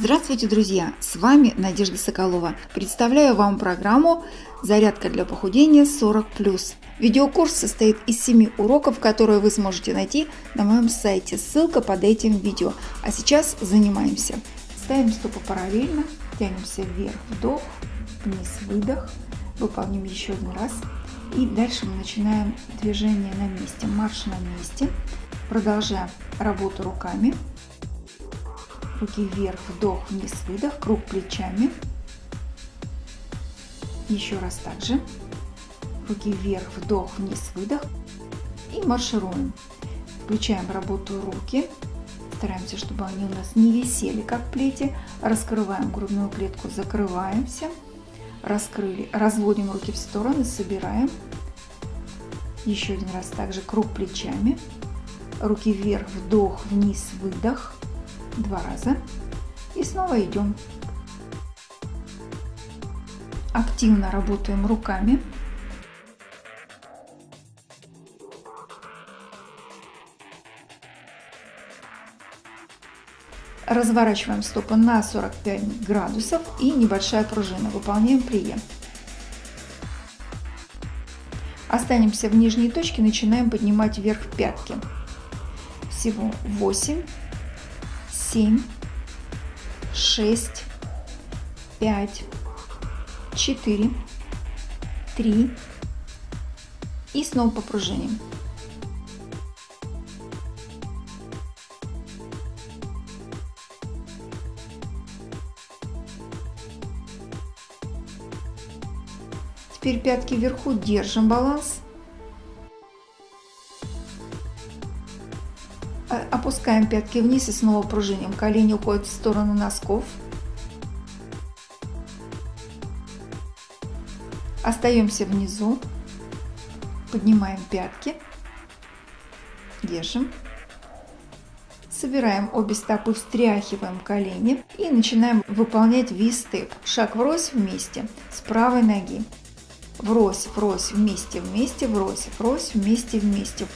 Здравствуйте, друзья! С вами Надежда Соколова. Представляю вам программу «Зарядка для похудения 40+.» Видеокурс состоит из 7 уроков, которые вы сможете найти на моем сайте. Ссылка под этим видео. А сейчас занимаемся. Ставим стопы параллельно, тянемся вверх, вдох, вниз, выдох. Выполним еще один раз. И дальше мы начинаем движение на месте, марш на месте. Продолжаем работу руками руки вверх, вдох, вниз, выдох, круг плечами. Еще раз также. Руки вверх, вдох, вниз, выдох. И маршируем. Включаем работу руки. Стараемся, чтобы они у нас не висели, как плети. Раскрываем грудную клетку, закрываемся. Раскрыли, разводим руки в стороны, собираем. Еще один раз также круг плечами. Руки вверх, вдох, вниз, выдох два раза и снова идем. Активно работаем руками. Разворачиваем стопы на 45 градусов и небольшая пружина. Выполняем прием. Останемся в нижней точке, начинаем поднимать вверх пятки. Всего 8 семь, шесть, пять, четыре, три и снова попружиним. Теперь пятки вверху, держим баланс. Опускаем пятки вниз и снова пружиним. Колени уходят в сторону носков. Остаемся внизу. Поднимаем пятки. Держим. Собираем обе стопы, встряхиваем колени и начинаем выполнять V-степ. Шаг врозь вместе с правой ноги. Врозь, врозь, вместе, вместе, врозь, врозь, вместе, вместе.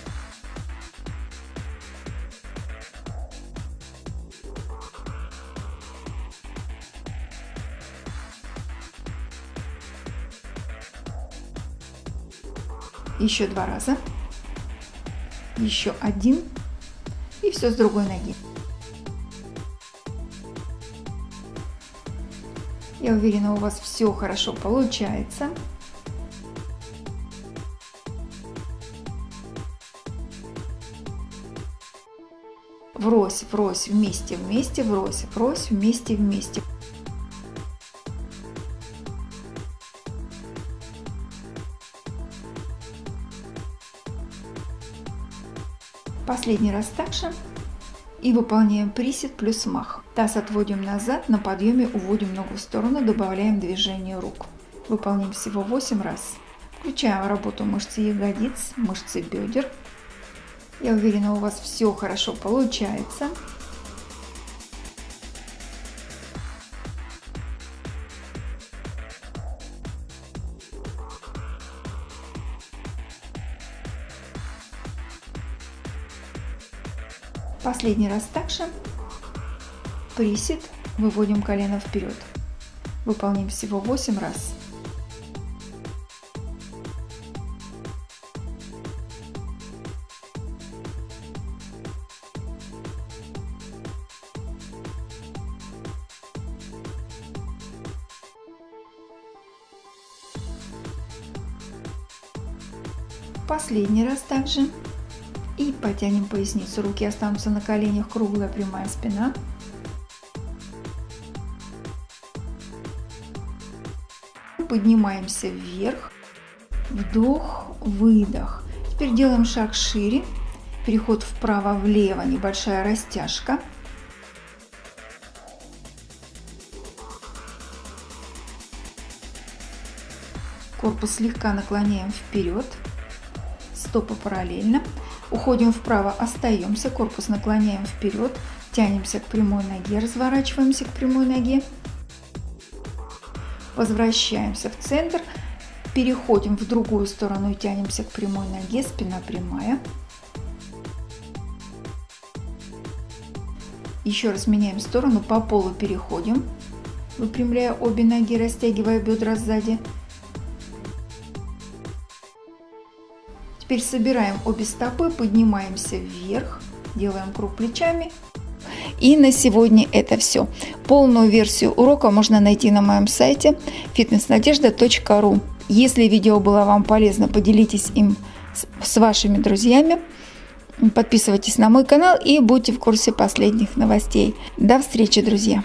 Еще два раза, еще один и все с другой ноги. Я уверена, у вас все хорошо получается. Врозь, врозь, вместе, вместе, врозь, врозь, вместе, вместе. Последний раз также. И выполняем присед плюс мах. Таз отводим назад, на подъеме уводим ногу в сторону, добавляем движение рук. Выполним всего 8 раз. Включаем работу мышцы ягодиц, мышцы бедер. Я уверена, у вас все хорошо получается. Последний раз также. Присед. Выводим колено вперед. Выполним всего 8 раз. Последний раз также. И потянем поясницу. Руки останутся на коленях, круглая прямая спина. Поднимаемся вверх. Вдох, выдох. Теперь делаем шаг шире. Переход вправо-влево, небольшая растяжка. Корпус слегка наклоняем вперед. Стопы параллельно. Уходим вправо, остаемся, корпус наклоняем вперед, тянемся к прямой ноге, разворачиваемся к прямой ноге. Возвращаемся в центр, переходим в другую сторону и тянемся к прямой ноге, спина прямая. Еще раз меняем сторону, по полу переходим, выпрямляя обе ноги, растягивая бедра сзади. Теперь собираем обе стопы, поднимаемся вверх, делаем круг плечами. И на сегодня это все. Полную версию урока можно найти на моем сайте fitnessnadежда.ru. Если видео было вам полезно, поделитесь им с вашими друзьями. Подписывайтесь на мой канал и будьте в курсе последних новостей. До встречи, друзья!